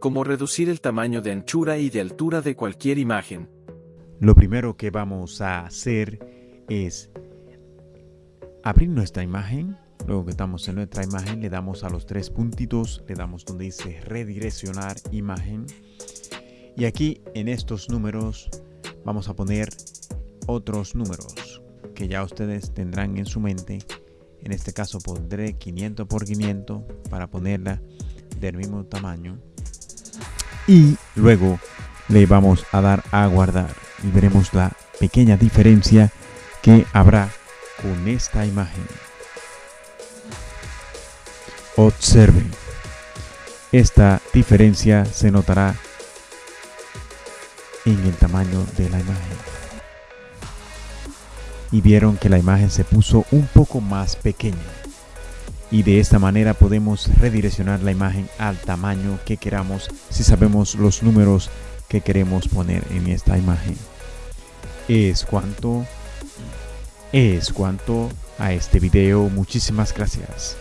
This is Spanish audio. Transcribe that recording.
como reducir el tamaño de anchura y de altura de cualquier imagen. Lo primero que vamos a hacer es abrir nuestra imagen. Luego que estamos en nuestra imagen, le damos a los tres puntitos, le damos donde dice redireccionar imagen. Y aquí en estos números vamos a poner otros números que ya ustedes tendrán en su mente. En este caso pondré 500 por 500 para ponerla del mismo tamaño. Y luego le vamos a dar a guardar y veremos la pequeña diferencia que habrá con esta imagen. Observen. Esta diferencia se notará en el tamaño de la imagen. Y vieron que la imagen se puso un poco más pequeña. Y de esta manera podemos redireccionar la imagen al tamaño que queramos si sabemos los números que queremos poner en esta imagen. Es cuanto es cuanto a este video. Muchísimas gracias.